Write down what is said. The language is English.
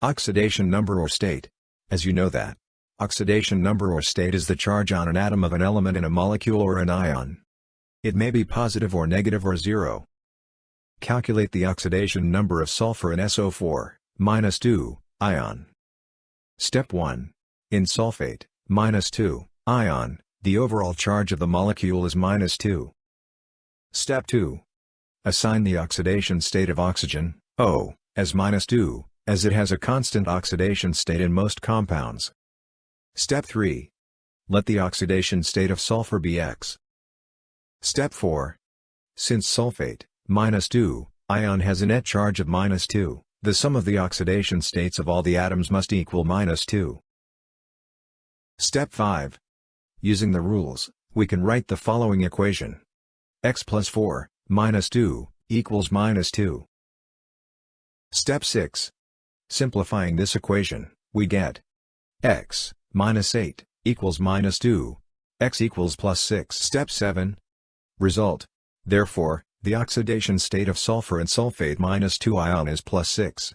Oxidation number or state. As you know that. Oxidation number or state is the charge on an atom of an element in a molecule or an ion. It may be positive or negative or zero. Calculate the oxidation number of sulfur in SO4, minus 2, ion. Step 1. In sulfate, minus 2, ion, the overall charge of the molecule is minus 2. Step 2. Assign the oxidation state of oxygen, O, as minus 2, as it has a constant oxidation state in most compounds. Step 3. Let the oxidation state of sulfur be X. Step 4. Since sulfate, minus 2, ion has a net charge of minus 2, the sum of the oxidation states of all the atoms must equal minus 2. Step 5. Using the rules, we can write the following equation. x plus 4, minus 2, equals minus 2. Step 6. Simplifying this equation, we get x, minus 8, equals minus 2, x equals plus 6. Step 7. Result. Therefore, the oxidation state of sulfur and sulfate minus 2 ion is plus 6.